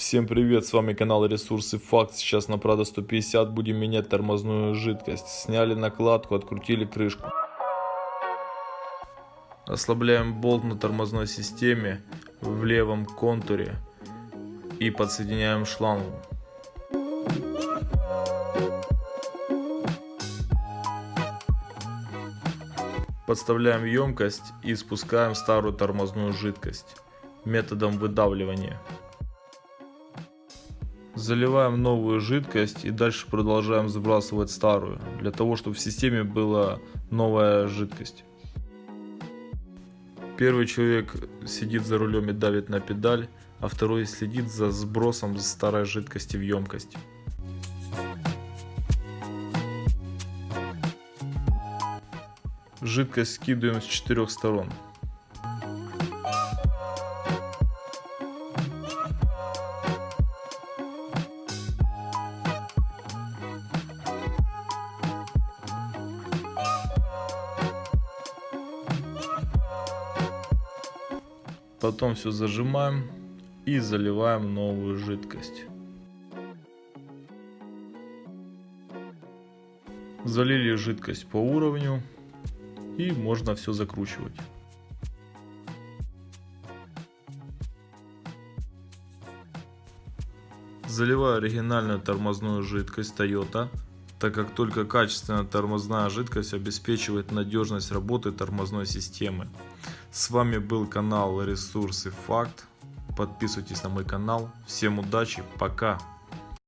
Всем привет, с вами канал Ресурсы Факт. Сейчас на Prado 150 будем менять тормозную жидкость. Сняли накладку, открутили крышку. Ослабляем болт на тормозной системе в левом контуре и подсоединяем шлангу. Подставляем емкость и спускаем старую тормозную жидкость методом выдавливания. Заливаем новую жидкость и дальше продолжаем сбрасывать старую, для того чтобы в системе была новая жидкость. Первый человек сидит за рулем и давит на педаль, а второй следит за сбросом старой жидкости в емкость. Жидкость скидываем с четырех сторон. Потом все зажимаем и заливаем новую жидкость. Залили жидкость по уровню и можно все закручивать. Заливаю оригинальную тормозную жидкость Toyota, так как только качественная тормозная жидкость обеспечивает надежность работы тормозной системы. С вами был канал Ресурсы Факт. Подписывайтесь на мой канал. Всем удачи, пока!